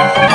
Ah!